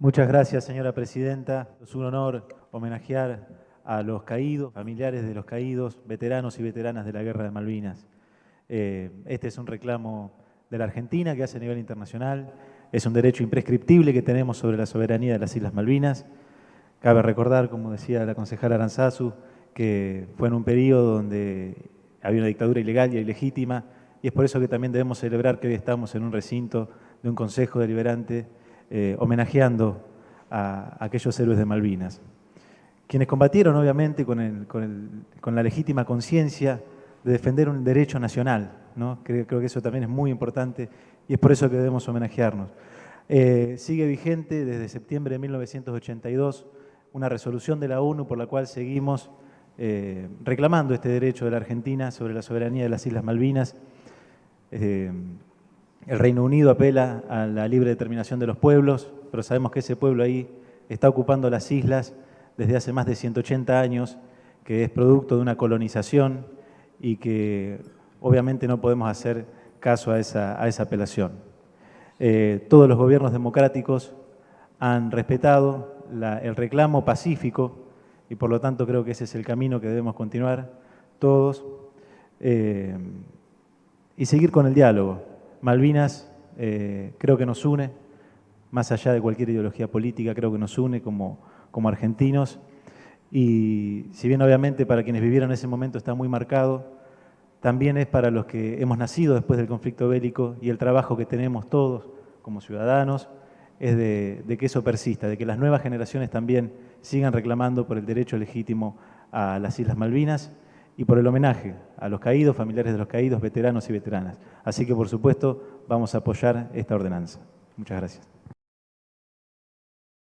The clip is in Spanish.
Muchas gracias, señora presidenta. Es un honor homenajear a los caídos, familiares de los caídos, veteranos y veteranas de la Guerra de Malvinas. Eh, este es un reclamo de la Argentina que hace a nivel internacional. Es un derecho imprescriptible que tenemos sobre la soberanía de las Islas Malvinas. Cabe recordar, como decía la concejala Aranzazu, que fue en un periodo donde había una dictadura ilegal y ilegítima, y es por eso que también debemos celebrar que hoy estamos en un recinto de un Consejo Deliberante eh, homenajeando a, aquellos héroes de Malvinas. Quienes combatieron, obviamente, con, la legítima conciencia de defender un derecho nacional. ¿no? Creo, que eso también es muy importante y es por eso que debemos homenajearnos. Eh, sigue vigente desde septiembre de 1982 una resolución de la ONU por la cual seguimos eh, reclamando este derecho de la Argentina sobre la soberanía de las Islas Malvinas. El Reino Unido apela a la libre determinación de los pueblos, pero sabemos que ese pueblo ahí está ocupando las islas desde hace más de 180 años, que es producto de una colonización y que obviamente no podemos hacer caso a esa, apelación. Eh, todos los gobiernos democráticos han respetado el reclamo pacífico y por lo tanto creo que ese es el camino que debemos continuar todos eh, y seguir con el diálogo. Malvinas eh, creo que nos une, más allá de cualquier ideología política, creo que nos une como, como argentinos. Y si bien obviamente para quienes vivieron ese momento está muy marcado, también es para los que hemos nacido después del conflicto bélico y el trabajo que tenemos todos como ciudadanos es de, de, que eso persista, de que las nuevas generaciones también sigan reclamando por el derecho legítimo a las Islas Malvinas y por el homenaje a los caídos, familiares de los caídos, veteranos y veteranas. Así que, por supuesto, vamos a apoyar esta ordenanza. Muchas gracias.